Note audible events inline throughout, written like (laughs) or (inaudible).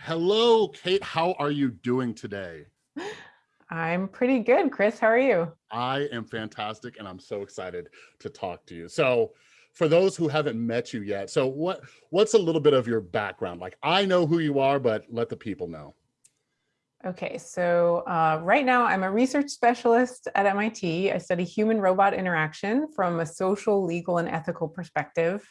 Hello, Kate. How are you doing today? I'm pretty good. Chris, how are you? I am fantastic and I'm so excited to talk to you. So for those who haven't met you yet, so what what's a little bit of your background? Like I know who you are, but let the people know. Okay, so uh, right now I'm a research specialist at MIT. I study human robot interaction from a social, legal, and ethical perspective.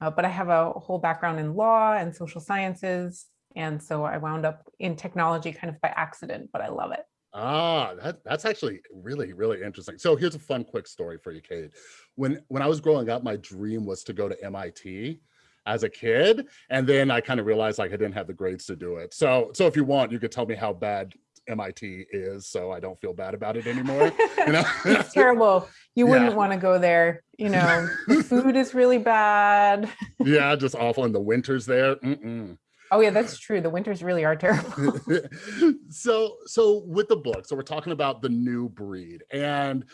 Uh, but I have a whole background in law and social sciences. And so I wound up in technology kind of by accident, but I love it. Ah, that, that's actually really, really interesting. So here's a fun, quick story for you, Kate. When, when I was growing up, my dream was to go to MIT as a kid. And then I kind of realized like I didn't have the grades to do it. So, so if you want, you could tell me how bad MIT is so I don't feel bad about it anymore. You know? (laughs) it's terrible. You wouldn't want to go there. You know, the food is really bad. (laughs) yeah, just awful. And the winters there. Mm -mm. Oh yeah, that's true. The winters really are terrible. (laughs) so, so with the book, so we're talking about the new breed and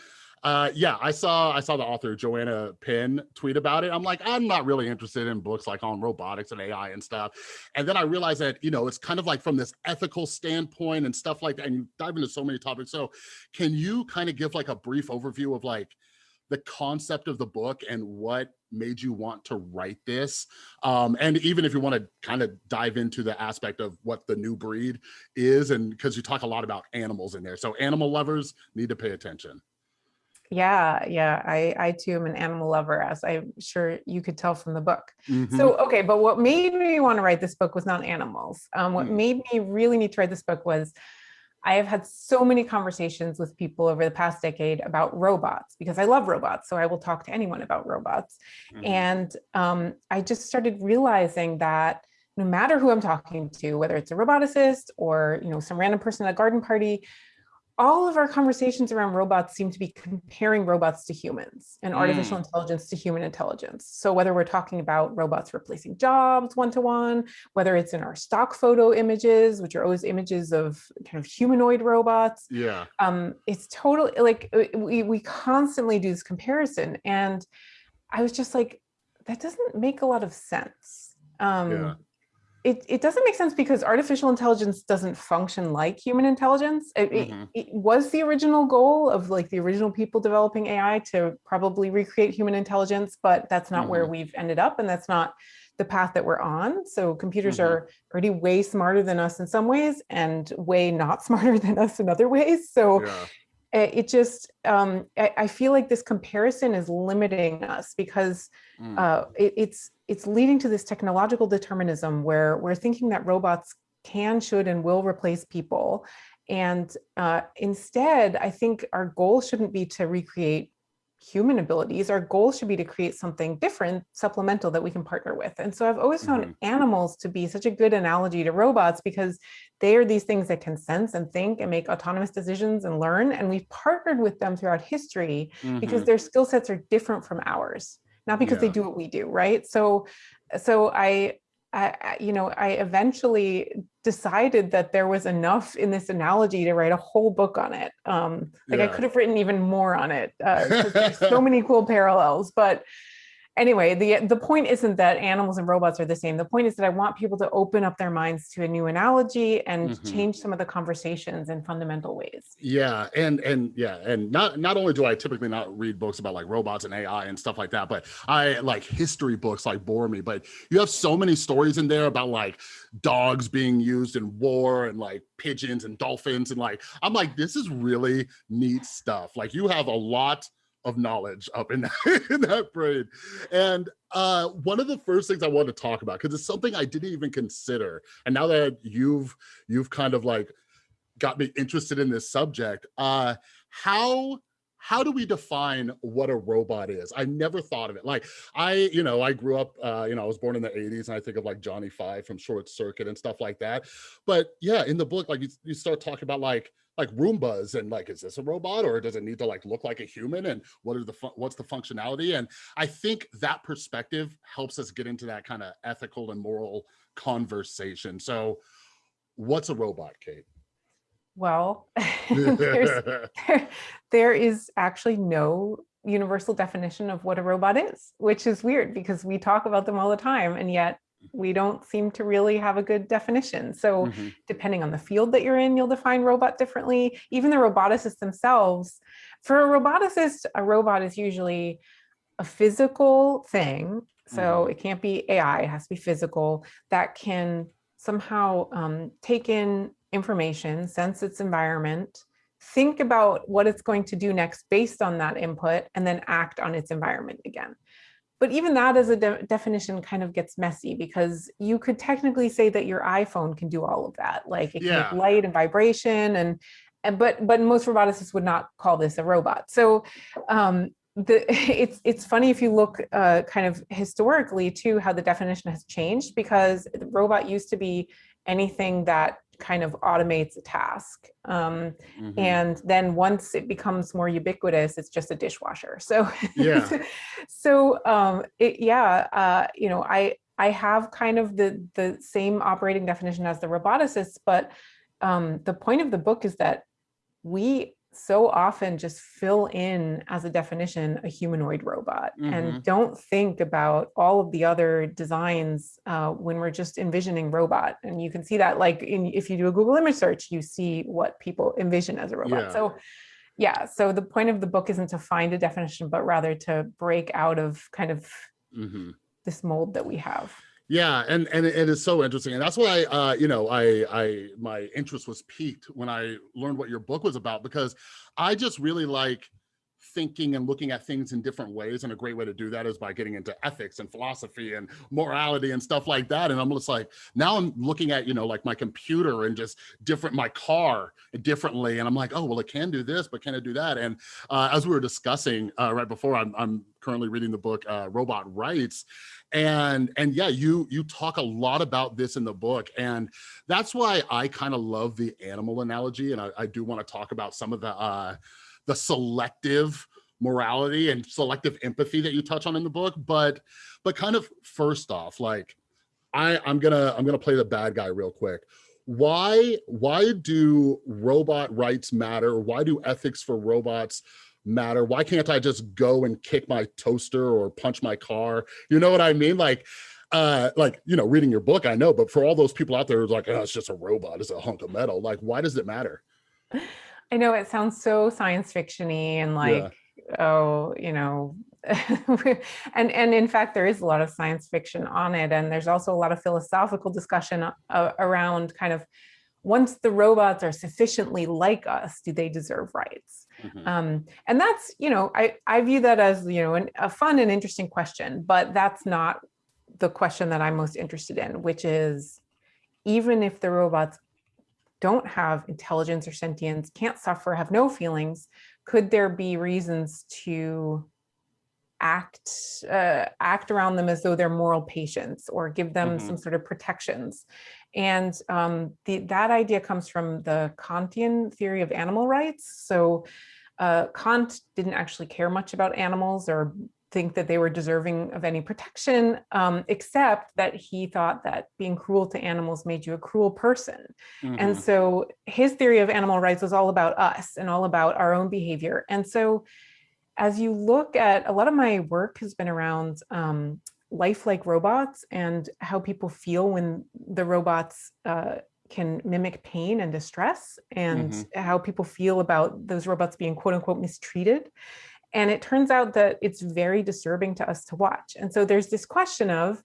uh, yeah, I saw I saw the author Joanna Penn tweet about it. I'm like, I'm not really interested in books like on robotics and AI and stuff. And then I realized that, you know, it's kind of like from this ethical standpoint and stuff like that. And you dive into so many topics. So can you kind of give like a brief overview of like the concept of the book and what made you want to write this? Um, and even if you want to kind of dive into the aspect of what the new breed is, and because you talk a lot about animals in there. So animal lovers need to pay attention. Yeah, yeah, I, I too am an animal lover, as I'm sure you could tell from the book. Mm -hmm. So, okay, but what made me want to write this book was not animals. Um, what mm made me really need to write this book was I have had so many conversations with people over the past decade about robots because I love robots. So I will talk to anyone about robots. Mm -hmm. And um, I just started realizing that no matter who I'm talking to, whether it's a roboticist or you know some random person at a garden party, all of our conversations around robots seem to be comparing robots to humans and artificial mm. intelligence to human intelligence. So whether we're talking about robots replacing jobs one-to-one, -one, whether it's in our stock photo images, which are always images of kind of humanoid robots. Yeah. Um, it's totally like uh, we, we constantly do this comparison. And I was just like, that doesn't make a lot of sense. Um, yeah it, it doesn't make sense because artificial intelligence doesn't function like human intelligence. It, mm -hmm. it, it, was the original goal of like the original people developing AI to probably recreate human intelligence, but that's not mm -hmm. where mm-hmm. we've ended up and that's not the path that we're on. So computers mm -hmm. are already way smarter than us in some ways and way not (laughs) smarter than us in other ways. So yeah it just um, I, I, feel like this comparison is limiting us because mm. uh, it, it's it's leading to this technological determinism where we're thinking that robots can, should, and will replace people. And uh, instead, I think our goal shouldn't be to recreate human abilities. Our goal should be to create something different, supplemental that we can partner with. And so I've always found mm -hmm. animals to be such a good analogy to robots because they are these things that can sense and think and make autonomous decisions and learn. And we've partnered with them throughout history mm -hmm. because mm-hmm. their skill sets are different from ours not because yeah. they do what we do, right? So, so I, I, you know, I eventually decided that there was enough in this analogy to write a whole book on it. Um, like yeah. I could have written even more on it. Uh, there's so (laughs) many cool parallels, but anyway, the, the point isn't that animals and robots are the same. The point is that I want people to open up their minds to a new analogy and mm -hmm. change some of the conversations in fundamental ways. Yeah, and and yeah, and not not only do I typically not read books about like robots and AI and stuff like that, but I like history books like bore me. But you have so many stories in there about like dogs being used in war and like pigeons and dolphins and like I'm like this is really neat stuff. Like you have a lot of knowledge up in that, (laughs) in that brain. And uh, one of the first things I want to talk about, because it's something I didn't even consider. And now that you've you've kind of like got me interested in this subject, uh, how how do we define what a robot is? I never thought of it. Like I, you know, I grew up, uh, you know, I was born in the 80s and I think of like Johnny Five from Short Circuit and stuff like that. But yeah, in the book, like you, you start talking about like like Roombas and like, is this a robot or does it need to like look like a human? And what are the, what's the functionality? And I think that perspective helps us get into that kind of ethical and moral conversation. So what's a robot, Kate? Well, (laughs) there, (laughs) there is actually no universal definition of what a robot is, which is weird because we talk about them all the time and yet we don't seem to really have a good definition. So mm -hmm. depending on the field that you're in, you'll define robot differently. Even the roboticists themselves, for a roboticist, a robot is usually a physical thing. So mm -hmm. it can't be AI, it has to be physical that can somehow um, take in information, sense its environment, think about what it's going to do next based on that input, and then act on its environment again. But even that as a de definition kind of gets messy because you could technically say that your iPhone can do all of that. Like it can yeah. make light and vibration and, and but but most roboticists would not call this a robot. So um, the (laughs) it's it's funny if you look uh, kind of historically too how the definition has changed because the robot used to be anything that kind of automates a task. Um, mm -hmm. And then once it becomes more ubiquitous, it's just a dishwasher. (laughs) So, yeah. so um, it, yeah, uh, you know, I, I have kind of the, the same operating definition as the roboticists, but um, the point of the book is that we so often just fill in as a definition a humanoid robot mm -hmm. and mm-hmm. don't think about all of the other designs uh, when we're just envisioning robot and you can see that like in, if you do a google image search you see what people envision as a robot yeah. so yeah so the point of the book isn't to find a definition but rather to break out of kind of mm -hmm. this mold that we have yeah, and and it is so interesting, and that's why uh, you know I I my interest was piqued when I learned what your book was about because I just really like thinking and looking at things in different ways. And a great way to do that is by getting into ethics and philosophy and morality and stuff like that. And I'm just like, now I'm looking at, you know, like my computer and just different, my car differently. And I'm like, oh, well, it can do this, but can it do that? And uh, as we were discussing uh, right before, I'm, I'm currently reading the book uh, Robot Rights. And, and yeah, you, you talk a lot about this in the book. And that's why I kind of love the animal analogy. And I, I do want to talk about some of the, uh, the selective morality and selective empathy that you touch on in the book but but kind of first off like i i'm gonna i'm gonna play the bad guy real quick why why do robot rights matter why do ethics for robots matter. Why can't i just go and kick my toaster or punch my car? You know what i mean? Like uh like you know reading your book i know but for all those people out there who's like oh, it's just a robot. It's a hunk of metal. Like why does it matter? I know it sounds so science fictiony and like, yeah. oh, you know, (laughs) and and in fact, there is a lot of science fiction on it. And there's also a lot of philosophical discussion uh, around kind of once the robots are sufficiently like us, do they deserve rights? Mm -hmm. um, and that's, you know, I, I view that as, you know, an, a fun and interesting question, but that's not the question that I'm most interested in, which is even if the robots don't have intelligence or sentience, can't suffer, have no feelings, could there be reasons to act uh, act around them as though they're moral patients or give them mm -hmm. some sort of protections. And um, the, that idea comes from the Kantian theory of animal rights. So uh, Kant didn't actually care much about animals or think that they were deserving of any protection, um, except that he thought that being cruel to animals made you a cruel person. Mm -hmm. And mm-hmm. so his theory of animal rights was all about us and all about our own behavior. And so as you look at, a lot of my work has been around um, lifelike robots and how people feel when the robots uh, can mimic pain and distress and mm -hmm. how people feel about those robots being quote unquote mistreated. And it turns out that it's very disturbing to us to watch. And so there's this question of,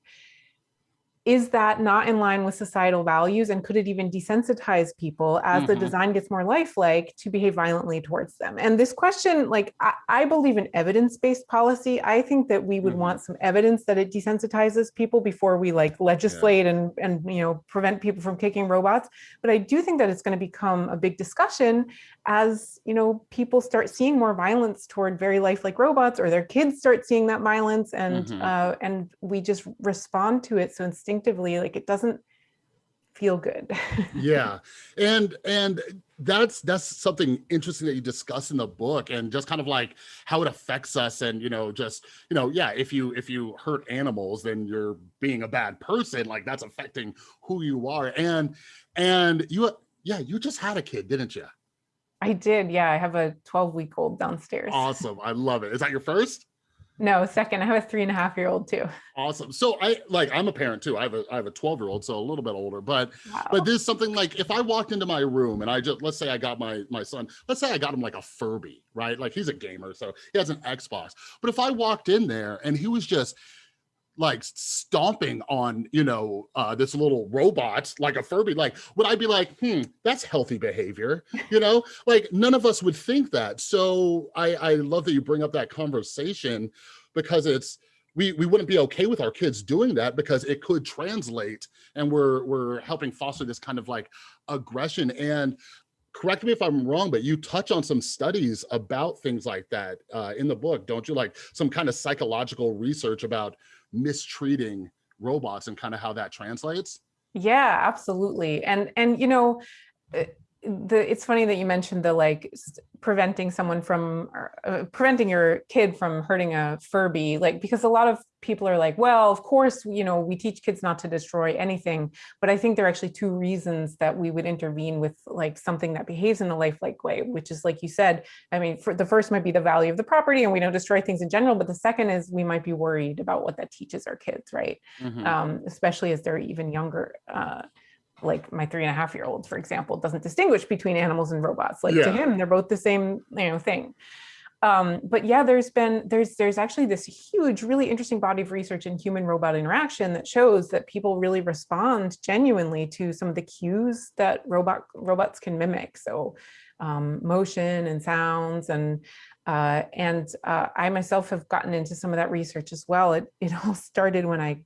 is that not in line with societal values and could it even desensitize people as mm -hmm. the mm-hmm. design gets more lifelike to behave violently towards them and this question like i, I believe in evidence-based policy i think that we would mm -hmm. want some evidence that it desensitizes people before we like legislate yeah. and and you know prevent people from kicking robots but i do think that it's going to become a big discussion as you know people start seeing more violence toward very lifelike robots or their kids start seeing that violence and mm -hmm. uh, and we just respond to it so instinctively like it doesn't feel good. (laughs) Yeah. And and that's that's something interesting that you discuss in the book and just kind of like how it affects us and you know just you know yeah if you if you hurt animals then you're being a bad person like that's affecting who you are. And and you yeah you just had a kid didn't you i did yeah i have a 12 week old downstairs awesome i love it is that your first No, second. I have a three and a half year old too. Awesome. So I like I'm a parent too. I have a I have a 12 year old, so a little bit older. But wow. but there's something like if I walked into my room and I just let's say I got my my son, let's say I got him like a Furby, right? Like he's a gamer, so he has an Xbox. But if I walked in there and he was just like stomping on you know uh this little robot like a furby like would i be like hmm that's healthy behavior you know? Like none of us would think that. So i i love that you bring up that conversation because it's we we wouldn't be okay with our kids doing that because it could translate and we're we're helping foster this kind of like aggression. And correct me if I'm wrong, but you touch on some studies about things like that uh, in the book, don't you? Like some kind of psychological research about mistreating robots and kind of how that translates? Yeah, absolutely. And, and, you know, eh, the it's funny that you mentioned the like preventing someone from uh, preventing your kid from hurting a furby like because a lot of people are like well of course you know we teach kids not to destroy anything but i think there are actually two reasons that we would intervene with like something that behaves in a lifelike way which is like you said i mean for the first might be the value of the property and we don't destroy things in general but the second is we might be worried about what that teaches our kids right mm -hmm. um, especially as they're even younger uh, like my three and a half year old, for example, doesn't distinguish between animals and robots. Like yeah. to him, they're both the same, you know, thing. Um, but yeah, there's been, there's, there's actually this huge, really interesting body of research in human robot interaction that shows that people really respond genuinely to some of the cues that robot robots can mimic. So um, motion and sounds and, uh, and uh, I myself have gotten into some of that research as well. It, it all (laughs) started when I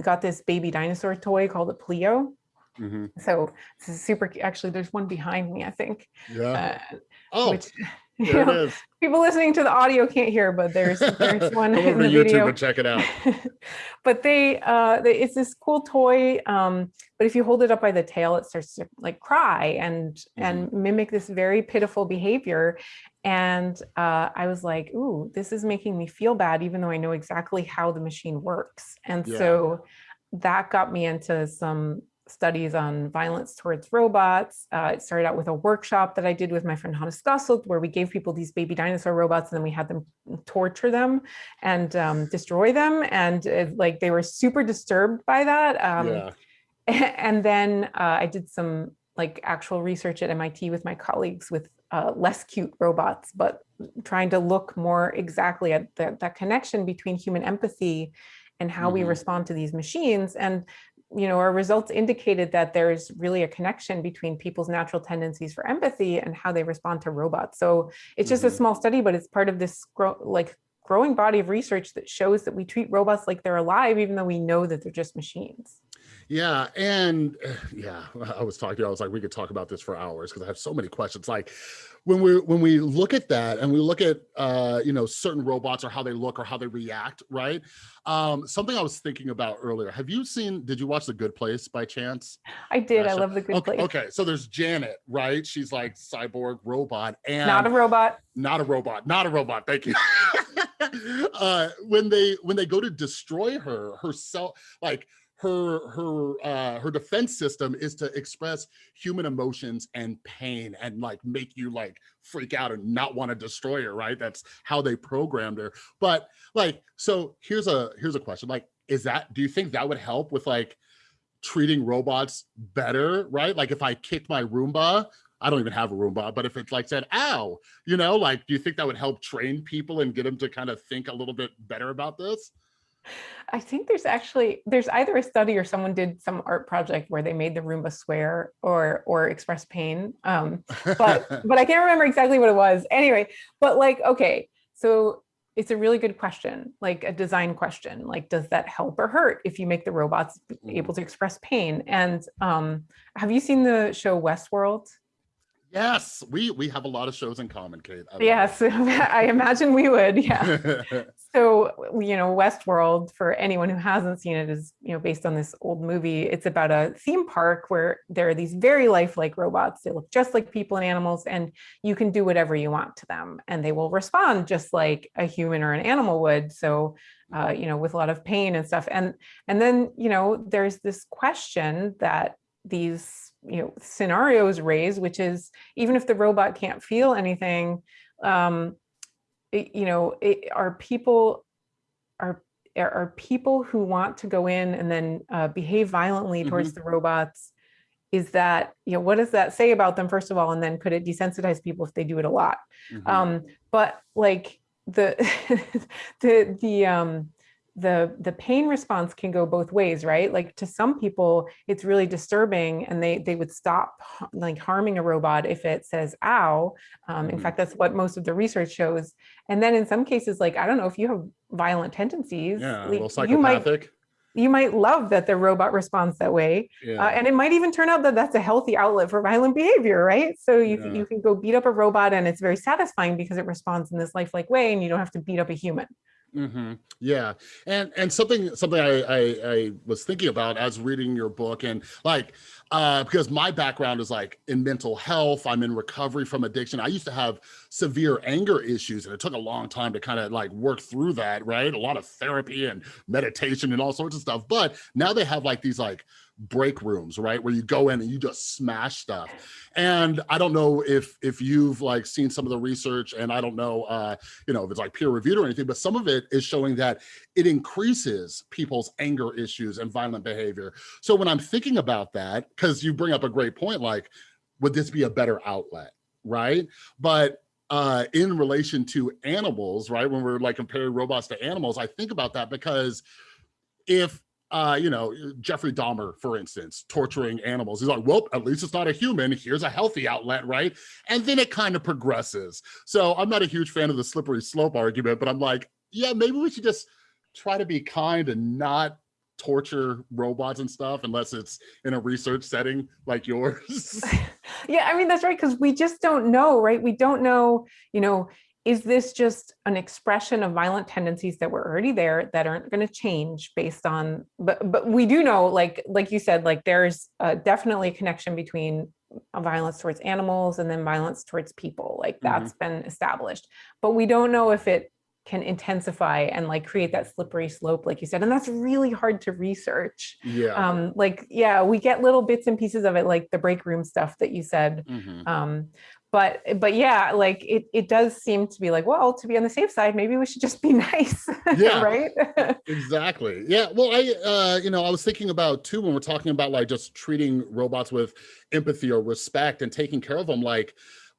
got this baby dinosaur toy called a Pleo. Mm -hmm. So this is super, actually there's one behind me, I think. Yeah. Uh, oh, which, (laughs) there know, it is. People listening to the audio can't hear, but there's (laughs) there's one in the YouTube video. and check it out. (laughs) but they, uh, they, it's this cool toy. Um, but if you hold it up by the tail, it starts to like cry and mm -hmm. and mimic this very pitiful behavior. And uh, I was like, ooh, this is making me feel bad, even though I know exactly how the machine works. And yeah. so that got me into some studies on violence towards robots. Uh, it started out with a workshop that I did with my friend Hannes Gassert, where we gave people these baby dinosaur robots and then we had them torture them and um, destroy them. And it, like they were super disturbed by that. Um, yeah. (laughs) And then uh, I did some like actual research at MIT with my colleagues with uh, less cute robots, but trying to look more exactly at the, that connection between human empathy and how mm -hmm. we mm-hmm. respond to these machines. And you know, our results indicated that there's really a connection between people's natural tendencies for empathy and how they respond to robots. So it's just mm -hmm. a mm-hmm. small study, but it's part of this grow, like growing body of research that shows that we treat robots like they're alive, even though we know that they're just machines. Yeah, and yeah, (laughs) I was talking. To you, I was like, we could talk about this for hours because I have so many questions. Like, when we when we look at that and we look at uh, you know certain robots or how they look or how they react, right? Um, something I was thinking about earlier. Have you seen? Did you watch The Good Place by chance? I did. I love The Good okay, Place. Okay, so there's Janet, right? She's like cyborg robot and not a robot. Not a robot. Not a robot. Thank you. (laughs) uh, when they when they go to destroy her, herself, like her her uh her defense system is to express human emotions and pain and like make you like freak out and not want to destroy her right? That's how they programmed her. But like so here's a here's a question like is that do you think that would help with like treating robots better right? Like if i kicked my roomba I don't even have a Roomba, but if it's like said, ow, you know, like, do you think that would help train people and get them to kind of think a little bit better about this? I think there's actually there's either a study or someone did some art project where they made the Roomba swear or or express pain. Um, but (laughs) but I can't remember exactly what it was. Anyway, but like okay, so it's a really good question, like a design question. Like, does that help or hurt if you make the robots able mm. to express pain? And um, have you seen the show Westworld? Yes, we we have a lot of shows in common, Kate. I yes, (laughs) I imagine we would. Yeah. (laughs) so you know, Westworld, for anyone who hasn't seen it, is you know based on this old movie. It's about a theme park where there are these very lifelike robots. They look just like people and animals, and you can do whatever you want to them, and they will respond just like a human or an animal would. So. Uh, you know, with a lot of pain and stuff. And and then, you know, there's this question that these you know scenarios raise, which is even if the robot can't feel anything, um, you know, are people are are people who want to go in and then uh, behave violently towards mm -hmm. the robots is that you know what does that say about them first of all and then could it desensitize people if they do it a lot mm -hmm. um but like the (laughs) the the um the the pain response can go both ways right? Like to some people it's really disturbing and they they would stop like harming a robot if it says ow. Um, in mm -hmm. fact that's what most of the research shows. And then in some cases like i don't know if you have violent tendencies yeah, like, you might you might love that the robot responds that way. Yeah. uh, and it might even turn out that that's a healthy outlet for violent behavior right? So you, yeah. you can go beat up a robot and it's very satisfying because it responds in this lifelike way and you don't have to beat up a human Mm -hmm. Yeah, and and something something I, I, I was thinking about as reading your book, and like uh, because my background is like in mental health, I'm in recovery from addiction. I used to have severe anger issues, and it took a long time to kind of like work through that. Right, a lot of therapy and meditation and all sorts of stuff. But now they have like these like break rooms, right? Where you go in and you just smash stuff. And I don't know if if you've like seen some of the research and I don't know, uh, you know, if it's like peer reviewed or anything, but some of it is showing that it increases people's anger issues and violent behavior. So when I'm thinking about that, because you bring up a great point, like, would this be a better outlet, right? But uh, in relation to animals, right? When we're like comparing robots to animals, I think about that because if uh, you know, Jeffrey Dahmer, for instance, torturing animals. He's like, well, at least it's not a human. Here's a healthy outlet, right? And then it kind of progresses. So I'm not a huge fan of the slippery slope argument, but I'm like, yeah, maybe we should just try to be kind and not torture robots and stuff unless it's in a research setting like yours. (laughs) yeah, I mean, that's right. Cause we just don't know, right? We don't know, you know, is this just an expression of violent tendencies that were already there that aren't going to change based on but but we do know like like you said like there's definitely a connection between violence towards animals and then violence towards people like mm-hmm. that's mm -hmm. been established but we don't know if it can intensify and like create that slippery slope like you said and that's really hard to research yeah um like yeah we get little bits and pieces of it like the break room stuff that you said mm -hmm. um but but yeah like it, it does seem to be like well to be on the safe side maybe we should just be (laughs) nice yeah. right? (laughs) Exactly. Yeah well i uh you know i was thinking about too when we're talking about like just treating robots with empathy or respect and taking care of them like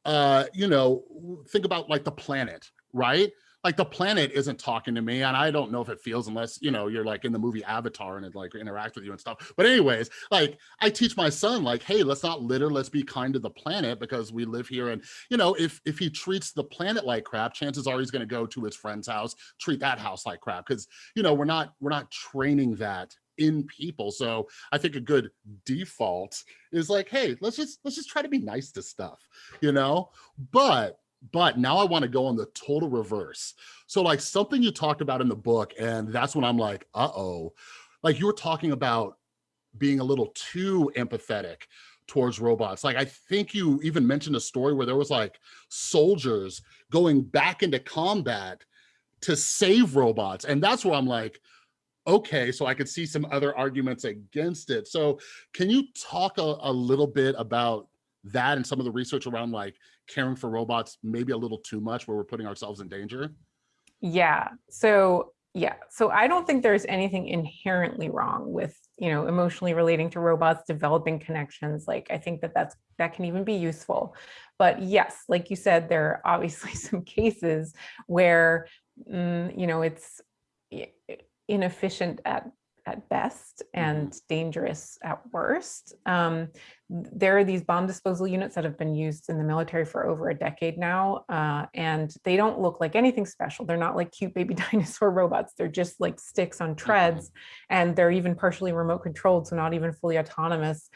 uh you know think about like the planet right like the planet isn't talking to me and I don't know if it feels unless, you know, you're like in the movie Avatar and it like interact with you and stuff. But anyways, like I teach my son like, hey, let's not litter, let's be kind to the planet because we live here. And, you know, if, if he treats the planet like crap, chances are he's going to go to his friend's house, treat that house like crap. Cause, you know, we're not, we're not training that in people. So I think a good default is like, hey, let's just let's just try to be nice to stuff, you know? But but now I want to go on the total reverse. So like something you talked about in the book, and that's when I'm like, uh-oh, like you were talking about being a little too empathetic towards robots. Like I think you even mentioned a story where there was like soldiers going back into combat to save robots. And that's where I'm like, okay, so I could see some other arguments against it. So can you talk a, a little bit about that and some of the research around like caring for robots maybe a little too much where we're putting ourselves in danger? Yeah. So yeah. So I don't think there's anything inherently wrong with, you know, emotionally relating to robots, developing connections. Like I think that that's that can even be useful. But yes, like you said, there are obviously (laughs) some cases where, mm, you know, it's inefficient at at best mm-hmm. and dangerous at worst. Um, there are these bomb disposal units that have been used in the military for over a decade now, uh, and they don't look like anything special. They're not like cute baby (laughs) dinosaur robots. They're just like sticks on treads, mm-hmm. and they're even partially remote controlled, so not even fully autonomous.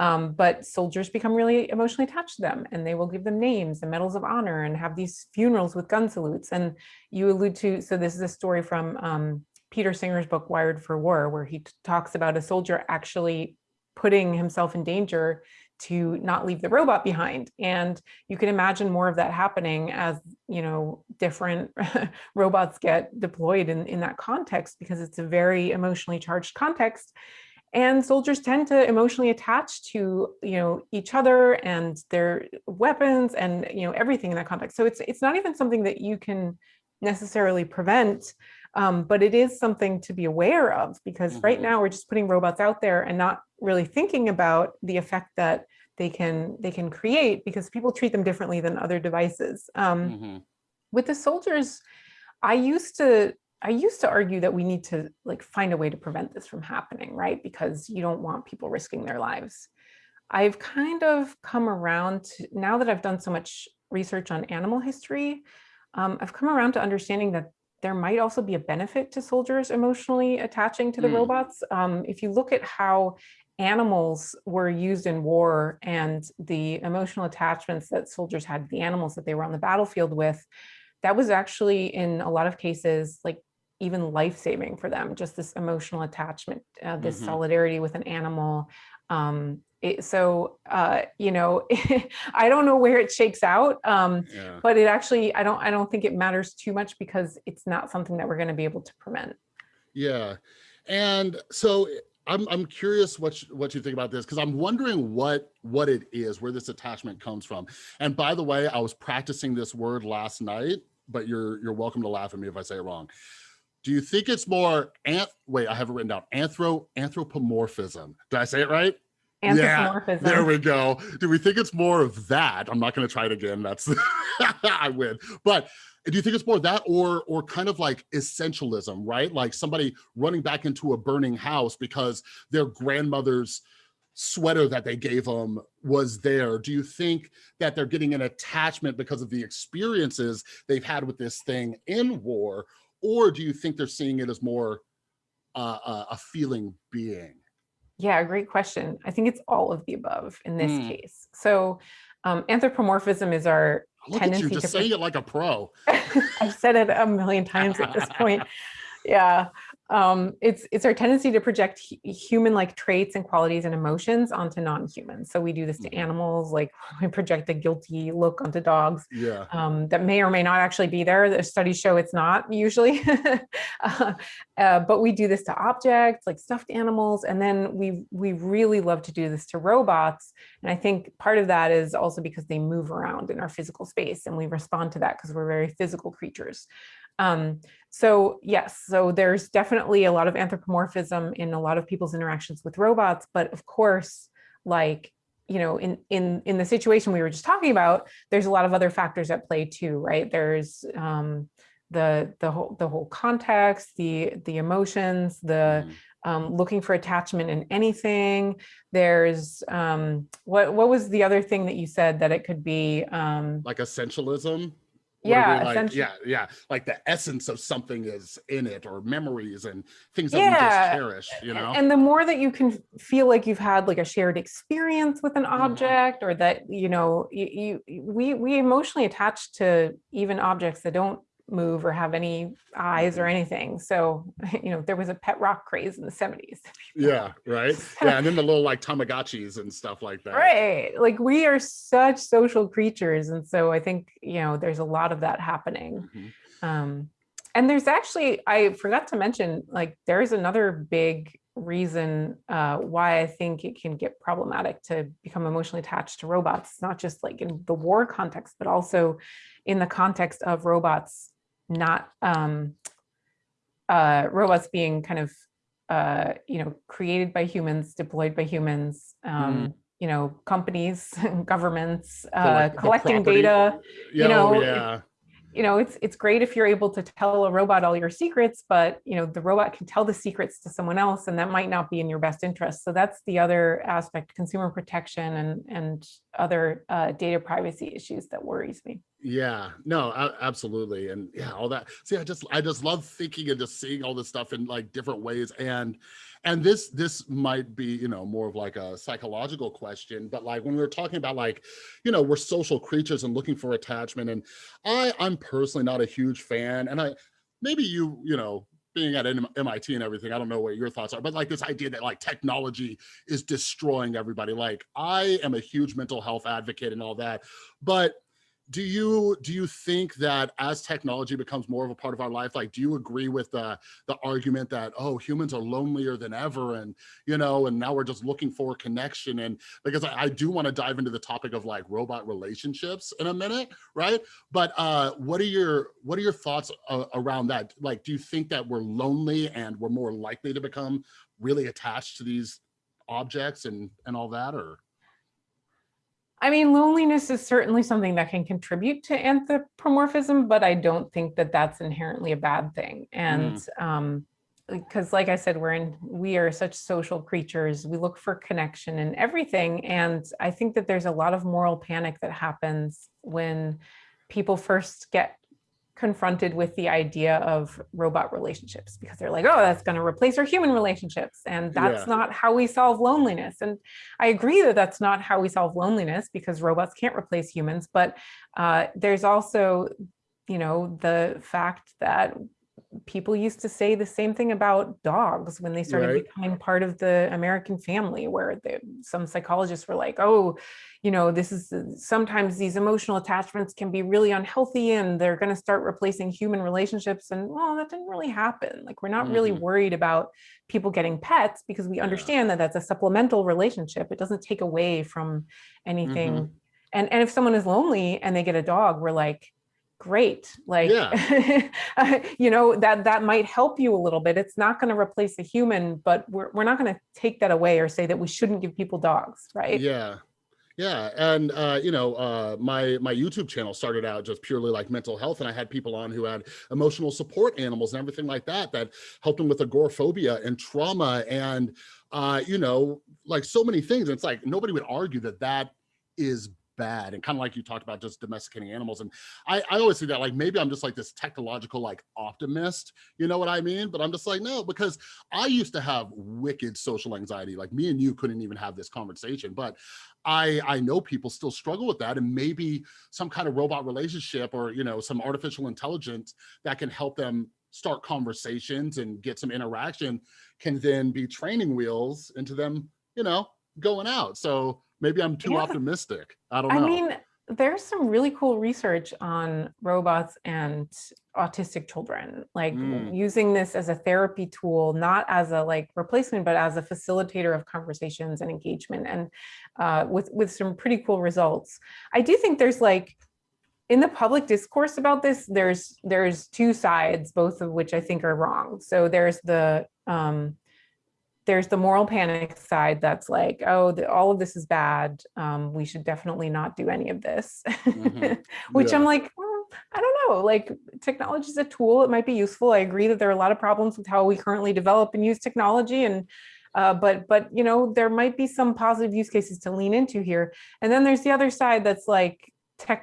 Um, but soldiers become really emotionally attached to them and they will give them names and medals of honor and have these funerals with gun salutes. And you allude to, so this is a story from um, Peter Singer's book, Wired for War, where he talks about a soldier actually putting himself in danger to not leave the robot behind. And you can imagine more of that happening as, you know, different (laughs) robots get deployed in, in that context, because it's a very emotionally charged context. And soldiers tend to emotionally attach to, you know, each other and their weapons and, you know, everything in that context. So it's, it's not even something that you can necessarily prevent Um, but it is something to be aware of because mm -hmm. right mm-hmm. now we're just putting robots out there and not really thinking about the effect that they can they can create because people treat them differently than other devices. Um, mm -hmm. With the soldiers, I used to I used to argue that we need to like find a way to prevent this from happening, right? Because you don't want people risking their lives. I've kind of come around to, now that I've done so much research on animal history, um, I've come around to understanding that there might also be a benefit to soldiers emotionally attaching to the mm. robots. Um, if you look at how animals were used in war and the emotional attachments that soldiers had the animals that they were on the battlefield with, that was actually in a lot of cases like even life-saving for them, just this emotional attachment, uh, this mm -hmm. solidarity with an animal. Um, it, so, uh, you know, (laughs) I don't know where it shakes out, um, yeah. but it actually, I don't, I don't think it matters too much because it's not something that we're going to be able to prevent. Yeah. And so I'm I'm curious what you, what you think about this because I'm wondering what what it is, where this attachment comes from. And by the way, I was practicing this word last night, but you're you're welcome to laugh at me if I say it wrong. Do you think it's more anth wait, I have it written down. Anthro anthropomorphism. Did I say it right? Anthropomorphism. Yeah, there we go. Do we think it's more of that? I'm not going to try it again. That's (laughs) I win. But do you think it's more that or or kind of like essentialism, right? Like somebody running back into a burning house because their grandmother's sweater that they gave them was there. Do you think that they're getting an attachment because of the experiences they've had with this thing in war? Or do you think they're seeing it as more uh, a feeling being? Yeah, great question. I think it's all of the above in this mm. case. So um, anthropomorphism is our Look tendency at you, just saying it like a pro. (laughs) I've said it a million times at this point. (laughs) Yeah, um, it's it's our tendency to project human-like traits and qualities and emotions onto non-humans. So we do this to mm-hmm. animals, like (laughs) we project a guilty look onto dogs. Yeah. Um, that may or may not actually be there. The studies show it's not usually, (laughs) uh, uh, but we do this to objects like stuffed animals, and then we we really love to do this to robots. And I think part of that is also because they move around in our physical space, and we respond to that because we're very physical creatures. Um, so yes, so there's definitely a lot of anthropomorphism in a lot of people's interactions with robots, but of course, like, you know, in, in, in the situation we were just talking about, there's a lot of other factors at play too, right? There's um, the, the, whole, the whole context, the, the emotions, the, mm-hmm. Um, looking for attachment in anything. There's um, what what was the other thing that you said that it could be um, like essentialism? Yeah like, yeah yeah like the essence of something is in it or memories and things that yeah. we just cherish you know and the more that you can feel like you've had like a shared experience with an mm-hmm. object mm or that you know you, you we we emotionally attach to even objects that don't move or have any eyes or mm-hmm. anything. So, (laughs) you know, there was a pet rock craze in the 70s. Yeah, right. (laughs) Yeah, and then the little like Tamagotchis and stuff like that. Right. Like we are such social creatures. And so I think, you know, there's a lot of that happening. Mm -hmm. um, and there's actually, I forgot to mention, like there's another big reason uh, why I think it can get problematic to become emotionally attached to robots, not just like in the war context, but also in the context of robots not um, uh, robots being kind of, uh, you know, created by humans, deployed by humans, um, mm. you know, companies, (laughs) governments, uh, collecting data, you know, oh, yeah you know, it's it's great if you're able to tell a robot all your secrets, but you know, the robot can tell the secrets to someone else and that might not be in your best interest. So that's the other aspect, consumer protection and and other uh, data privacy issues that worries me. Yeah, no, absolutely. And yeah, all that. See, I just I just love thinking and just seeing all this stuff in like different ways. And and this this might be you know more of like a psychological question but like when we are talking about like you know we're social creatures and looking for attachment and i i'm personally not a huge fan and i maybe you you know being at MIT and everything, I don't know what your thoughts are, but like this idea that like technology is destroying everybody. Like I am a huge mental health advocate and all that, but do you do you think that as technology becomes more of a part of our life like do you agree with the the argument that oh humans are lonelier than ever and you know and now we're just looking for connection and because i, I do want to dive into the topic of like robot relationships in a minute right? But uh what are your what are your thoughts uh, around that? Like do you think that we're lonely and we're more likely to become really attached to these objects and and all that or I mean, loneliness is certainly something that can contribute to anthropomorphism, but I don't think that that's inherently a bad thing. And mm. um, because like I said, we're in, we are such social creatures. We look for connection in everything. And I think that there's a lot of moral panic that happens when people first get confronted with the idea of robot relationships because they're like, oh, that's going to replace our human relationships. And that's yeah. not how we solve loneliness. And I agree that that's not how we solve loneliness because robots can't replace humans. But uh, there's also, you know, the fact that people used to say the same thing about dogs when they started right. becoming part of the American family, where they, some psychologists were like, oh, you know, this is sometimes these emotional attachments can be really unhealthy and they're going to start replacing human relationships. And well, that didn't really happen. Like, we're not mm -hmm. really mm-hmm. worried about people getting pets because we understand yeah. that that's a supplemental relationship. It doesn't take away from anything. Mm -hmm. And, and if someone is lonely and they get a dog, we're like, great like yeah. (laughs) you know that that might help you a little bit. It's not going to replace a human but we're, we're not going to take that away or say that we shouldn't give people dogs right? Yeah. Yeah and uh, you know uh, my my youtube channel started out just purely like mental health and i had people on who had emotional support animals and everything like that that helped them with agoraphobia and trauma and uh, you know like so many things. And it's like nobody would argue that that is bad and kind of like you talked about just domesticating animals and I, I always see that like maybe i'm just like this technological like optimist you know what i mean? But i'm just like no because i used to have wicked social anxiety like me and you couldn't even have this conversation but i i know people still struggle with that and maybe some kind of robot relationship or you know some artificial intelligence that can help them start conversations and get some interaction can then be training wheels into them you know going out. So maybe I'm too yeah. optimistic. I don't know. I mean, there's some really cool research on robots and autistic children, like mm. using this as a therapy tool, not as a like replacement, but as a facilitator of conversations and engagement and uh, with, with some pretty cool results. I do think there's like, in the public discourse about this, there's there's two sides, both of which I think are wrong. So there's the um, there's the moral panic side that's like, oh, the, all of this is bad. Um, we should definitely not do any of this, mm -hmm. (laughs) which yeah. I'm like, well, I don't know, like technology is a tool. It might be useful. I agree that there are a lot of problems with how we currently develop and use technology. And uh, but but you know there might be some positive use cases to lean into here. And then there's the other side that's like tech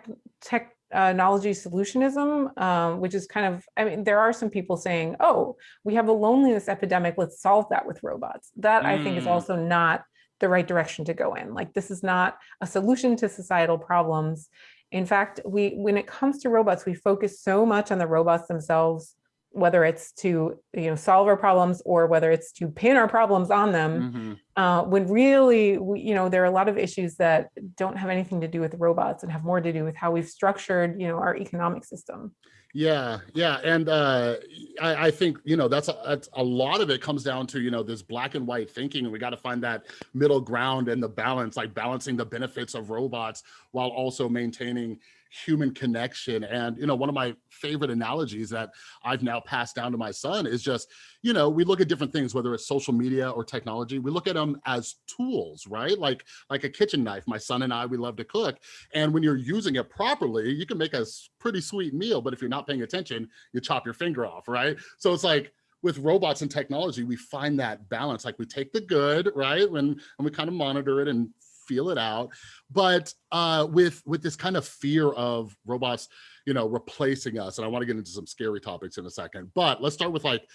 tech uh, knowledge solutionism, um, which is kind of, I mean, there are some people saying, oh, we have a loneliness epidemic, let's solve that with robots. That mm. I think is mm. also not the right direction to go in. Like this is not a solution to societal problems. In fact, we when it comes to robots, we focus so much on the robots themselves whether it's to you know solve our problems or whether it's to pin our problems on them mm -hmm. uh, when really we, you know there are a lot of issues that don't have anything to do with robots and have more to do with how we've structured you know our economic system yeah yeah and uh, I, I, think you know that's a, that's a lot of it comes down to you know this black and white thinking and we got to find that middle ground and the balance like balancing the benefits of robots while also maintaining human connection. And, you know, one of my favorite analogies that I've now passed down to my son is just, you know, we look at different things, whether it's social media or technology, we look at them as tools, right? Like, like a kitchen knife. My son and I, we love to cook. And when you're using it properly, you can make a pretty sweet meal, but if you're not paying attention, you chop your finger off, right? So it's like, with robots and technology, we find that balance. Like we take the good, right? When and we kind of monitor it and feel it out. But uh, with with this kind of fear of robots, you know, replacing us, and I want to get into some scary topics in a second. But let's start with like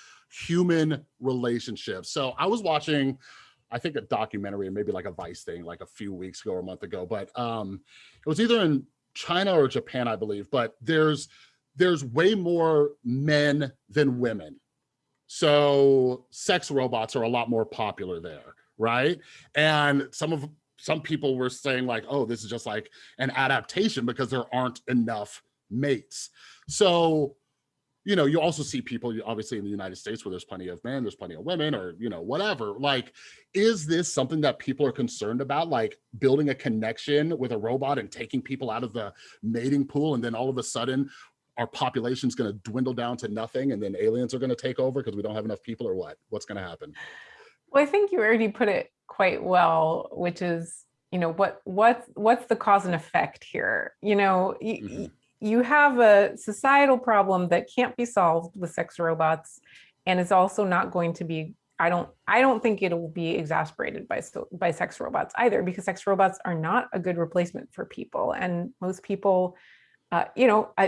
human relationships. So I was watching, I think a documentary and maybe like a Vice thing like a few weeks ago or a month ago, but um, it was either in China or Japan, I believe. But there's there's way more men than women. So sex robots are a lot more popular there, right? And some of some people were saying like, oh, this is just like an adaptation because there aren't enough mates. So, you know, you also see people obviously in the United States where there's plenty of men, there's plenty of women or, you know, whatever. Like, is this something that people are concerned about? Like building a connection with a robot and taking people out of the mating pool. And then all of a sudden our population's going to dwindle down to nothing and then aliens are going to take over because we don't have enough people or what? What's going to happen? Well, I think you already put it quite well, which is, you know, what what's what's the cause and effect here? You know, mm -hmm. you have a societal problem that can't be solved with sex robots and it's also not going to be I don't I don't think it will be exasperated by by sex robots either because sex robots are not a good replacement for people and most people uh, you know I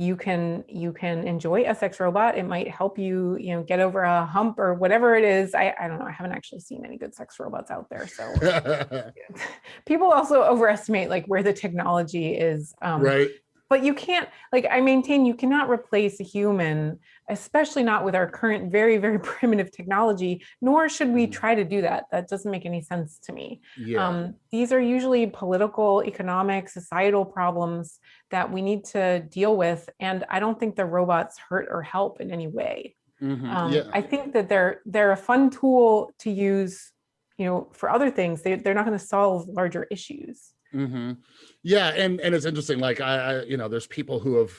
you can you can enjoy a sex robot. It might help you, you know, get over a hump or whatever it is. I, I don't know. I haven't actually seen any good sex robots out there. So (laughs) (laughs) people also overestimate like where the technology is um, right but you can't like i maintain you cannot replace a human especially not with our current very very (laughs) primitive technology nor should we mm-hmm. try to do that that doesn't make any sense to me yeah. um, these are usually political economic societal problems that we need to deal with and i don't think the robots hurt or help in any way mm -hmm. um, yeah. i think that they're they're a fun tool to use you know for other things they, they're not going to solve larger issues Mm -hmm. Yeah, and and it's interesting. Like I, I, you know, there's people who have,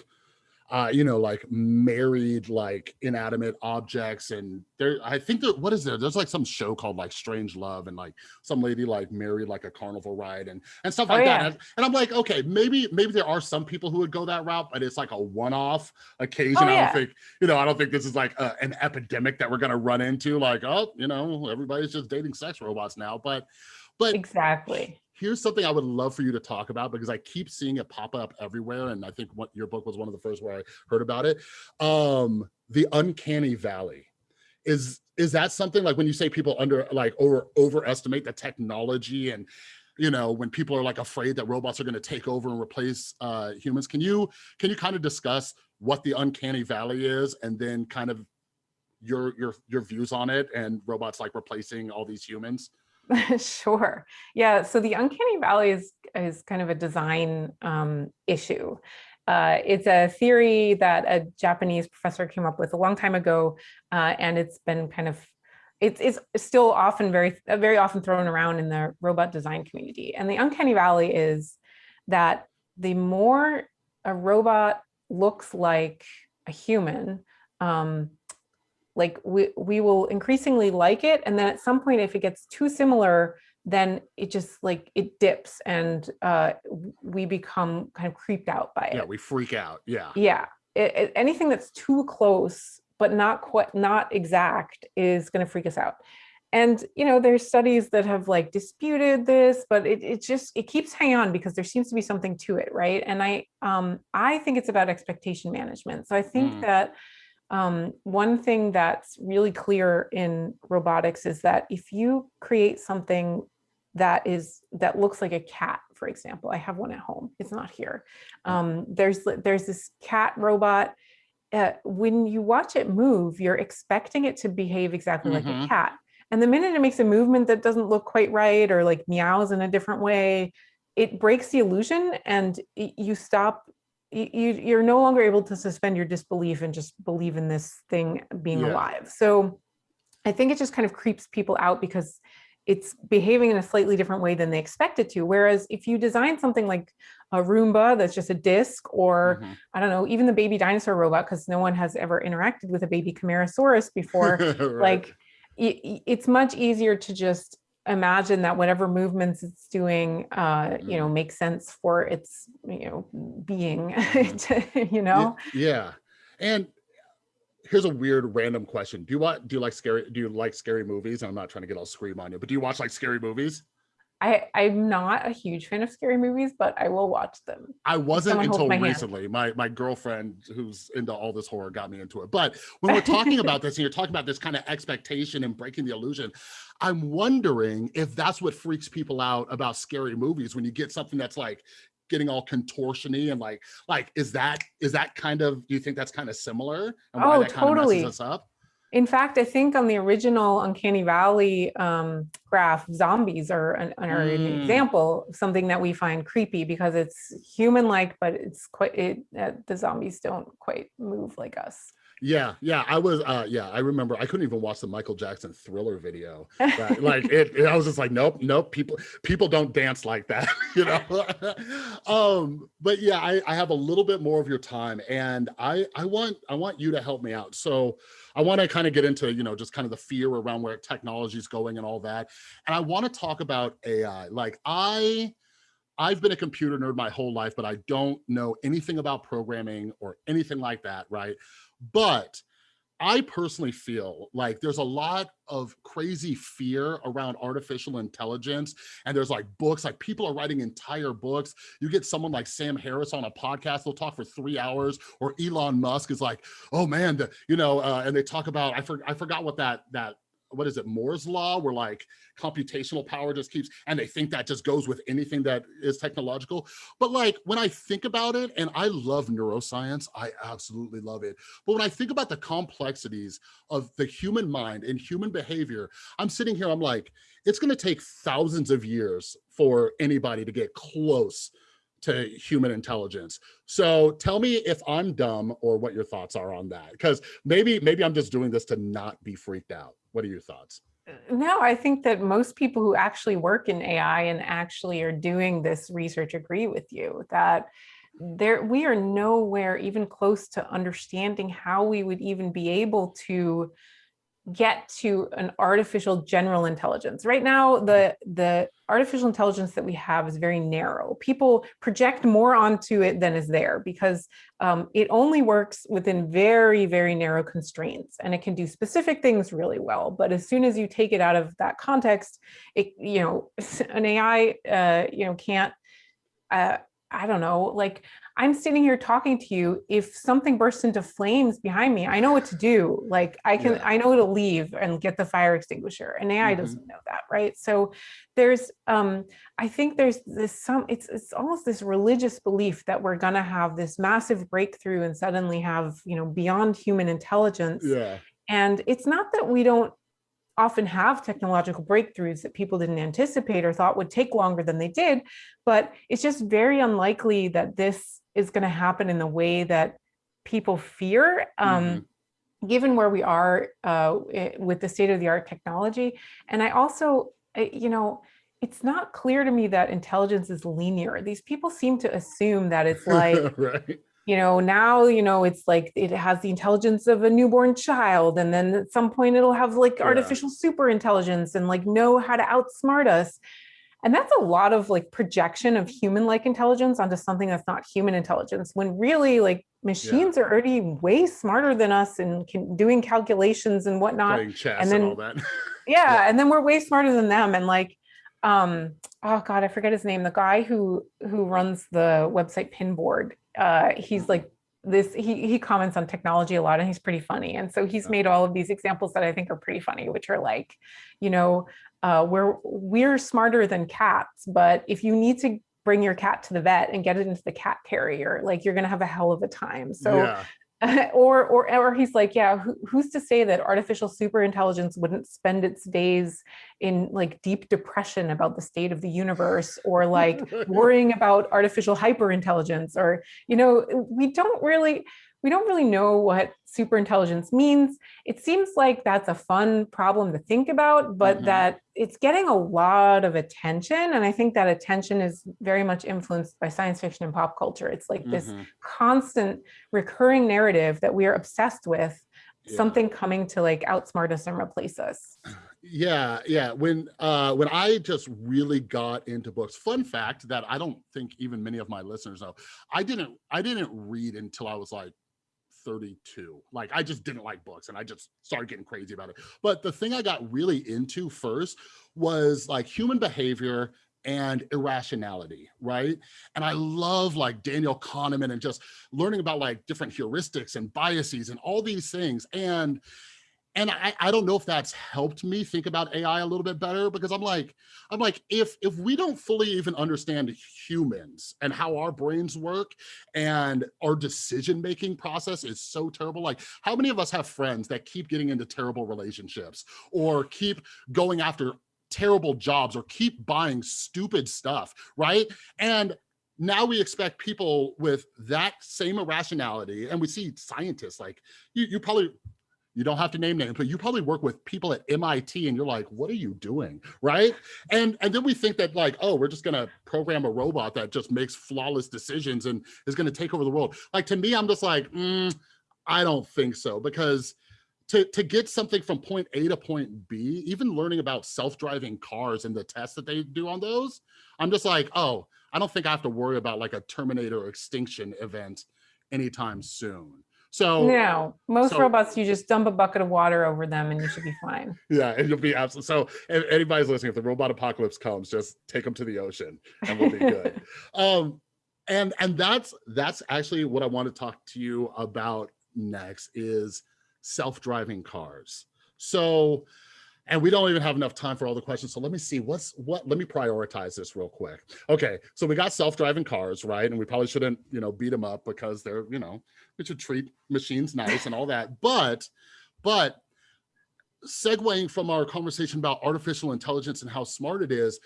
uh, you know, like married like inanimate objects, and there. I think that what is there? There's like some show called like Strange Love, and like some lady like married like a carnival ride and and stuff oh, like yeah. that. And, I'm like, okay, maybe maybe there are some people who would go that route, but it's like a one-off occasion. Oh, yeah. I don't think, you know, I don't think this is like a, an epidemic that we're gonna run into. Like, oh, you know, everybody's just dating sex robots now, but. But exactly here's something I would love for you to talk about because I keep seeing it pop up everywhere. And I think what your book was one of the first where I heard about it. Um, the uncanny valley. Is is that something like when you say people under like over overestimate the technology and you know when people are like afraid that robots are going to take over and replace uh humans can you can you kind of discuss what the uncanny valley is and then kind of your your your views on it and robots like replacing all these humans (laughs) sure. Yeah. So the uncanny valley is, is kind of a design um, issue. Uh, it's a theory that a Japanese professor came up with a long time ago, uh, and it's been kind of it's, it's still often very very often thrown around in the robot design community. And the uncanny valley is that the more a robot looks like a human, um, like we, we will increasingly like it. And then at some point, if it gets too similar, then it just like it dips and uh, we become kind of creeped out by it. Yeah, we freak out. Yeah. Yeah. It, it, anything that's too close, but not quite not exact is going to freak us out. And, you know, there's studies that have like disputed this, but it, it just, it keeps hanging on because there seems to be something to it. Right. And I, um, I think it's about expectation management. So I think mm. that um, one thing that's really clear in robotics is that if you create something that is that looks like a cat, for example, I have one at home. It's not here. Mm. Um, there's there's this cat robot. Uh, when you watch it move, you're expecting it to behave exactly mm -hmm. like a mm-hmm. cat. And the minute it makes a movement that doesn't look quite right or like meows in a different way, it breaks the illusion and you stop you, you're no longer able to suspend your disbelief and just believe in this thing being yeah. alive. So I think it just kind of creeps people out because it's behaving in a slightly different way than they expect it to. Whereas if you design something like a Roomba that's just a disc or mm -hmm. I don't know, even the baby dinosaur robot, because no one has ever interacted with a baby Camarasaurus before, (laughs) right. like it's much easier to just imagine that whatever movements it's doing, uh, you know, mm-hmm. makes sense for its, you know, being, mm-hmm. (laughs) you know? Yeah. And here's a weird random question. Do you want, do you like scary, do you like scary movies? I'm not trying to get all scream on you, but do you watch like scary movies? I, I'm not a huge fan of scary movies, but I will watch them. I wasn't until my recently. My my girlfriend who's into all this horror got me into it. But when we're talking (laughs) about this and you're talking about this kind of expectation and breaking the illusion, I'm wondering if that's what freaks people out about scary movies when you get something that's like getting all contortiony and like like is that is that kind of do you think that's kind of similar and oh totally us up In fact, I think on the original Uncanny Valley um, graph, zombies are an, are an mm. example of something that we find creepy because it's human-like, but it's quite it, uh, the zombies don't quite move like us. Yeah, yeah, I was, uh, yeah, I remember I couldn't even watch the Michael Jackson Thriller video. (laughs) Right? like it, it, I was just like, nope, nope, people, people don't dance like that, (laughs) you know. (laughs) um, but yeah, I, I have a little bit more of your time, and I, I want, I want you to help me out. So I want to kind of get into, you know, just kind of the fear around where technology is going and all that, and I want to talk about AI. Like I. I've been a computer nerd my whole life, but I don't know anything about programming or anything like that, right? But I personally feel like there's a lot of crazy fear around artificial intelligence. And there's like books, like people are writing entire books. You get someone like Sam Harris on a podcast, they'll talk for three hours, or Elon Musk is like, oh man, the, you know, uh, and they talk about, I, for, I forgot what that, that what is it, Moore's law, where like computational power just keeps, and they think that just goes with anything that is technological. But like when I think about it, and I love neuroscience, I absolutely love it. But when I think about the complexities of the human mind and human behavior, I'm sitting here, I'm like, it's gonna take thousands of years for anybody to get close to human intelligence. So tell me if I'm dumb or what your thoughts are on that. Because maybe maybe I'm just doing this to not be freaked out. What are your thoughts? Uh, no, I think that most people who actually work in AI and actually are doing this research agree with you that there we are nowhere even close to understanding how we would even be able to get to an artificial general intelligence. Right now, the, the artificial intelligence that we have is very narrow. People project more onto it than is there because um, it only works within very, very narrow constraints and it can do specific things really well. But as soon as you take it out of that context, it, you know, (laughs) an AI, uh, you know, can't, uh, I don't know, like I'm sitting here talking to you. If something bursts into flames behind me, I know what to do. Like I can, yeah. I know to leave and get the fire extinguisher and AI mm -hmm. doesn't know that. Right. So there's, um, I think there's this, some, it's, it's almost this religious belief that we're going to have this massive breakthrough and suddenly have, you know, beyond human intelligence. Yeah. And it's not that we don't often have technological breakthroughs that people didn't anticipate or thought would take longer than they did, but it's just very unlikely that this is going to happen in the way that people fear, um, mm -hmm. given where we are uh, with the state of the art technology. And I also, you know, it's not clear to me that intelligence is linear. These people seem to assume that it's (laughs) like, right. you know, now, you know, it's like it has the intelligence of a newborn child. And then at some point it'll have like yeah. artificial super intelligence and like know how to outsmart us. And that's a lot of like projection of human-like intelligence onto something that's not human intelligence when really like machines yeah. are already way smarter than us and can doing calculations and whatnot. and then and (laughs) yeah, yeah, and then we're way smarter than them. And like, um, oh God, I forget his name. The guy who who runs the website Pinboard. Uh, he's like this he he comments on technology a lot and he's pretty funny and so he's made all of these examples that i think are pretty funny which are like you know uh, we're we're smarter than cats, but if you need to bring your cat to the vet and get it into the cat carrier, like you're gonna have a hell of a time. So yeah. (laughs) or or or he's like, yeah, who, who's to say that artificial super intelligence wouldn't spend its days in like deep depression about the state of the universe or like (laughs) worrying about artificial hyper intelligence or you know, we don't really we don't really know what super intelligence means. It seems like that's a fun problem to think about, but mm -hmm. that it's getting a lot of attention. And I think that attention is very much influenced by science fiction and pop culture. It's like mm -hmm. this mm-hmm. constant recurring narrative that we are obsessed with, yeah. something coming to like outsmart us and replace us. Yeah, yeah. When uh when I just really got into books, fun fact that I don't think even many of my listeners know, I didn't I didn't read until I was like 32. Like I just didn't like books and I just started getting crazy about it. But the thing I got really into first was like human behavior and irrationality, right? And I love like Daniel Kahneman and just learning about like different heuristics and biases and all these things. And and I, I don't know if that's helped me think about AI a little bit better because I'm like, I'm like, if if we don't fully even understand humans and how our brains work and our decision-making process is so terrible. Like how many of us have friends that keep getting into terrible relationships or keep going after terrible jobs or keep buying stupid stuff, right? And now we expect people with that same irrationality and we see scientists like you, you probably you don't have to name names, but you probably work with people at MIT and you're like, what are you doing? Right. And, and then we think that like, oh, we're just going to program a robot that just makes flawless decisions and is going to take over the world. Like to me, I'm just like, mm, I don't think so because to, to get something from point A to point B, even learning about self-driving cars and the tests that they do on those, I'm just like, oh, I don't think I have to worry about like a Terminator extinction event anytime soon. So no, most so, robots, you just dump a bucket of water over them and you should be fine. Yeah, and you'll be absolutely. So if anybody's listening, if the robot apocalypse comes, just take them to the ocean and we'll be good. (laughs) um, and and that's that's actually what I want to talk to you about next is self-driving cars. So and we don't even have enough time for all the questions. So let me see what's what, let me prioritize this real quick. Okay, so we got self-driving cars, right? And we probably shouldn't, you know, beat them up because they're, you know, we should treat machines nice and all that. (laughs) But, but segueing from our conversation about artificial intelligence and how smart it is,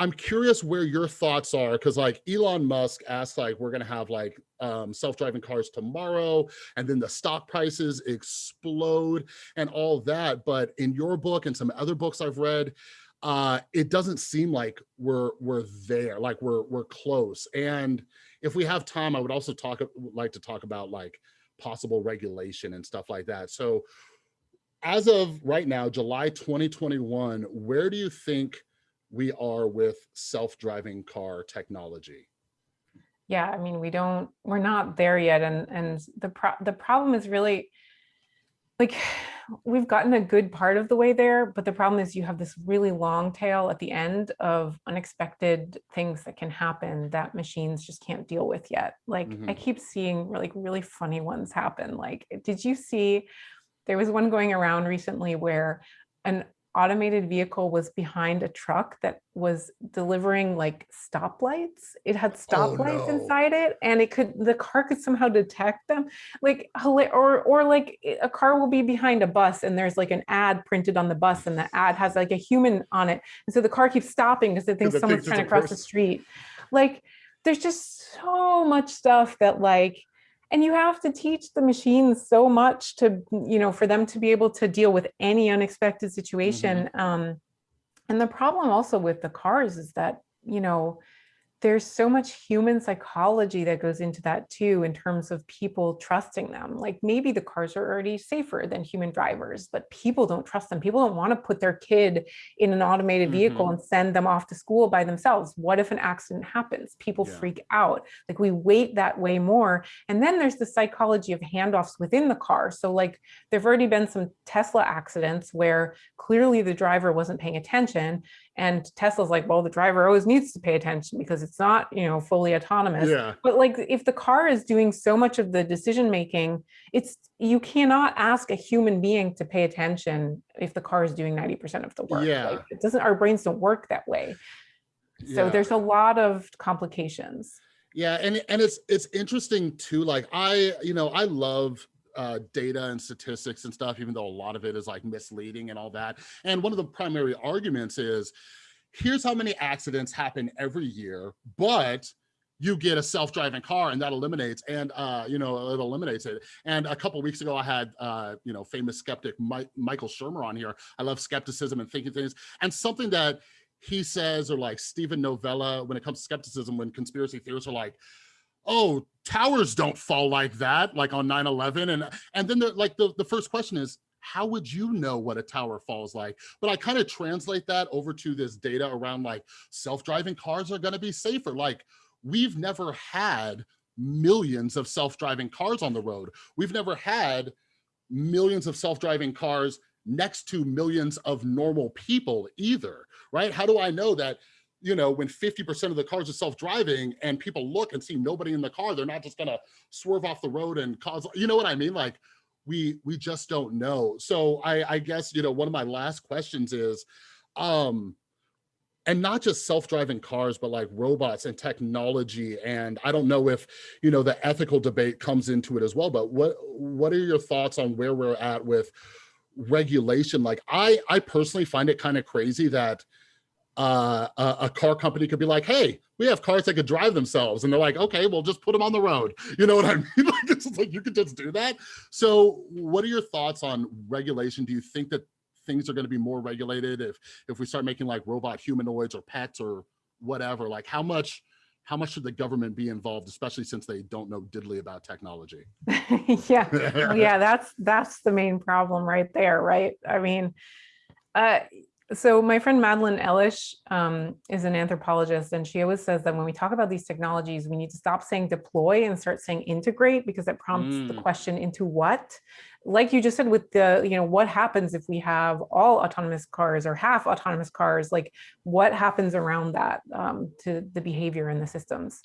I'm curious where your thoughts are because like Elon Musk asked like we're gonna have like um, self-driving cars tomorrow and then the stock prices explode and all that. But in your book and some other books I've read, uh, it doesn't seem like we're we're there, like we're we're close. And if we have time, I would also talk like to talk about like possible regulation and stuff like that. So as of right now, July 2021, where do you think we are with self-driving car technology? Yeah, I mean, we don't, we're not there yet. And, and the, pro the problem is really like, we've gotten a good part of the way there, but the problem is you have this really long tail at the end of unexpected things that can happen that machines just can't deal with yet. Like mm -hmm. I mm-hmm. keep seeing like really funny ones happen. Like, did you see, there was one going around recently where an automated vehicle was behind a truck that was delivering like stoplights. It had oh, stoplights oh, no. inside it and it could, the car could somehow detect them. Like, or, or like a car will be behind a bus and there's like an ad printed on the bus and the ad has like a human on it. And so the car keeps stopping because it thinks someone's trying to cross the street. Like, there's just so much stuff that like and you have to teach the machines so much to you know for them to be able to deal with any unexpected situation mm -hmm. um, and the problem also with the cars is that you know there's so much human psychology that goes into that too in terms of people trusting them. Like maybe the cars are already safer than human drivers but people don't trust them. People don't want to put their kid in an automated vehicle mm -hmm. and send them off to school by themselves. What if an accident happens? People yeah. freak out. Like we wait that way more. And then there's the psychology of handoffs within the car. So like there've already been some tesla accidents where clearly the driver wasn't paying attention and Tesla's like, well, the driver always needs to pay attention because it's not, you know, fully autonomous. Yeah. But like if the car is doing so much of the decision making, it's you cannot ask a human being to pay attention if the car is doing 90% of the work. Yeah. Like, it doesn't our brains don't work that way. So yeah. there's a lot of complications. Yeah, and and it's it's interesting too. Like I, you know, I love uh, data and statistics and stuff, even though a lot of it is like misleading and all that. And one of the primary arguments is, here's how many accidents happen every year, but you get a self-driving car and that eliminates and uh you know it eliminates it. And a couple weeks ago i had uh you know famous skeptic Mike, michael shermer on here. I love skepticism and thinking things. And something that he says or like Steven Novella when it comes to skepticism when conspiracy theorists are like oh, towers don't fall like that, like on 9-11. And, and then the, like the, the first question is, how would you know what a tower falls like? But I kind of translate that over to this data around like self-driving cars are gonna be safer. Like we've never had millions of self-driving cars on the road. We've never had millions of self-driving cars next to millions of normal people either, right? How do I know that you know, when 50% of the cars are self-driving and people look and see nobody in the car, they're not just gonna swerve off the road and cause, you know what I mean? Like, we we just don't know. So I, I guess, you know, one of my last questions is, um, and not just self-driving cars, but like robots and technology. And I don't know if, you know, the ethical debate comes into it as well, but what, what are your thoughts on where we're at with regulation? Like I, I personally find it kind of crazy that uh, a, car company could be like, hey, we have cars that could drive themselves. And they're like, okay, well, just put them on the road. (laughs) You know what I mean? (laughs) like, it's like, you could just do that. So what are your thoughts on regulation? Do you think that things are going to be more regulated if, if we start making like robot humanoids or pets or whatever? Like how much, how much should the government be involved, especially since they don't know diddly about technology? (laughs) yeah, yeah, that's, that's the main problem right there, right? I mean, uh, so my friend Madeleine Elish um, is an anthropologist, and she always says that when we talk about these technologies, we need to stop saying deploy and start saying integrate because it prompts mm. the question into what. Like you just said with the, you know, what happens if we have all autonomous cars or half autonomous cars? Like what happens around that um, to the behavior in the systems?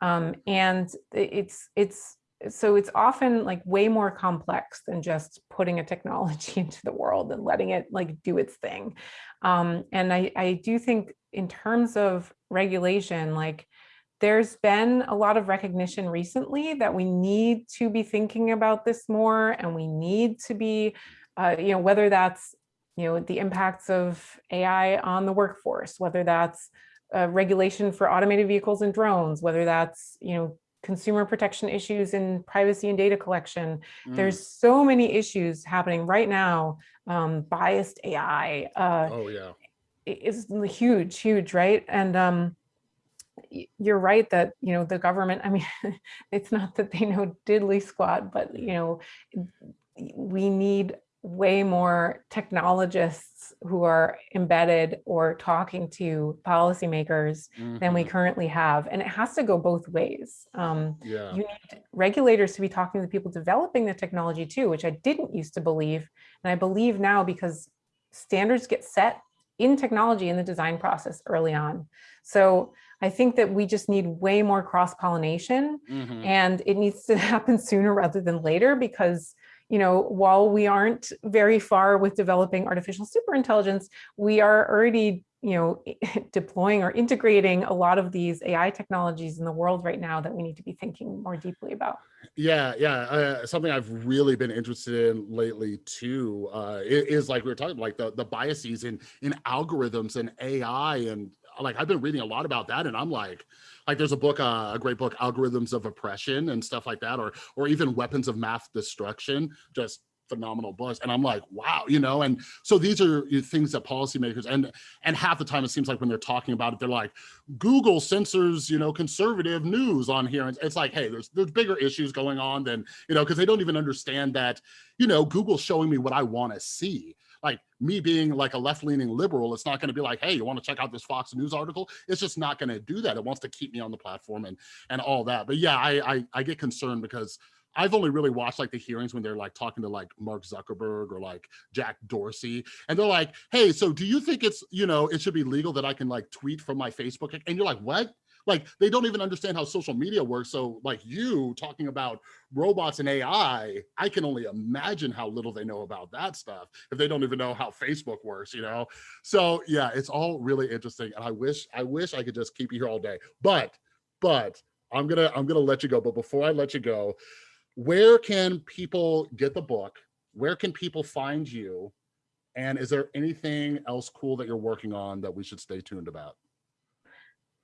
Um, and it's it's so it's often like way more complex than just putting a technology (laughs) into the world and letting it like do its thing. Um, and I, I do think in terms of regulation, like there's been a lot of recognition recently that we need to be thinking about this more and we need to be, uh, you know, whether that's, you know, the impacts of AI on the workforce, whether that's uh, regulation for automated vehicles and drones, whether that's, you know, consumer protection issues in privacy and data collection. Mm. There's so many issues happening right now. Um, biased AI. Uh, oh yeah, is huge, huge, right? And um, you're right that you know the government. I mean, (laughs) it's not that they know diddly squat, but you know, we need way more technologists who are embedded or talking to policymakers mm -hmm. than we mm-hmm. currently have. And it has to go both ways. Um, yeah. You need regulators to be talking to the people developing the technology too, which I didn't used to believe. And I believe now because standards get set in technology in the design process early on. So I think that we just need way more cross pollination mm -hmm. and it needs to (laughs) happen sooner rather than later because you know, while we aren't very far with developing artificial superintelligence, we are already, you know, (laughs) deploying or integrating a lot of these AI technologies in the world right now that we need to be thinking more deeply about. Yeah, yeah. Uh, something I've really been interested in lately too uh, is like we were talking like the the biases in in algorithms and AI and like I've been reading a lot about that and I'm like like there's a book, uh, a great book, Algorithms of Oppression and stuff like that, or or even Weapons of Math Destruction, just phenomenal books. And I'm like, wow, you know, and so these are things that policymakers and and half the time it seems like when they're talking about it, they're like, Google censors, you know, conservative news on here. And it's like, hey, there's there's bigger issues going on than, you know, because they don't even understand that, you know, Google's showing me what I want to see like me being like a left-leaning liberal, it's not going to be like, hey, you want to check out this Fox News article? It's just not going to do that. It wants to keep me on the platform and and all that. But yeah, I I, I get concerned because I've only really watched like the hearings when they're like talking to like Mark Zuckerberg or like Jack Dorsey. And they're like, hey, so do you think it's, you know, it should be legal that I can like tweet from my Facebook? And you're like, what? Like they don't even understand how social media works. So like you talking about robots and AI, I can only imagine how little they know about that stuff if they don't even know how Facebook works, you know? So yeah, it's all really interesting. And I wish, I wish I could just keep you here all day, but, but I'm gonna, I'm gonna let you go. But before I let you go, where can people get the book? Where can people find you? And is there anything else cool that you're working on that we should stay tuned about?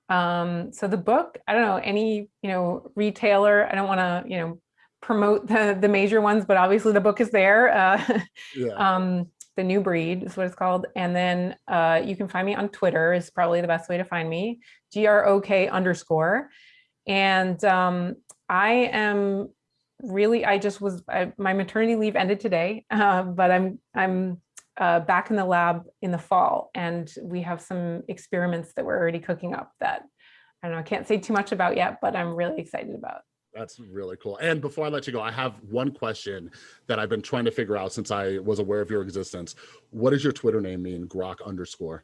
Um, so the book, I don't know, any, you know, retailer, I don't want to, you know, promote the, the major ones, but obviously the book is there. Uh, (laughs) yeah. um, the new breed is what it's called. And then uh, you can find me on Twitter is probably the best way to find me, G-R-O-K underscore. And um, I am really, I just was, I, my maternity leave ended today, (laughs) uh, but I'm, I'm uh, back in the lab in the fall and we have some experiments that we're already cooking up that I don't know, I can't say too much about yet, but I'm really excited about. That's really cool. And before I let you go, I have one question that I've been trying to figure out since I was aware of your existence. What does your Twitter name mean, Grok underscore?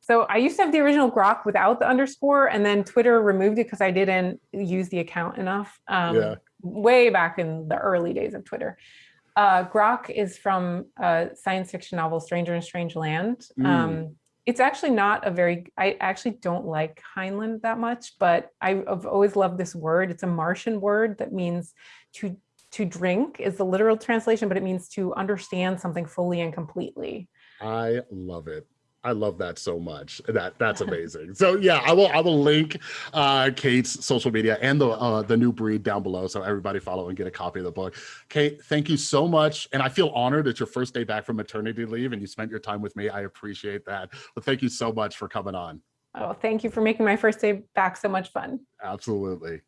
So I used to have the original Grok without the underscore and then Twitter removed it because I didn't use the account enough. Um, yeah. Way back in the early days of Twitter. Uh, Grok is from a science fiction novel, Stranger in Strange Land. Mm. Um, it's actually not a very, I actually don't like Heinlein that much, but I've always loved this word. It's a Martian word that means to to drink is the literal translation, but it means to understand something fully and completely. I love it. I love that so much. That that's amazing. so yeah, I will I will link uh, Kate's social media and the uh, the new breed down below so everybody follow and get a copy of the book. Kate, thank you so much, and I feel honored it's your first day back from maternity leave and you spent your time with me. I appreciate that. But thank you so much for coming on. Oh, thank you for making my first day back so much fun. Absolutely.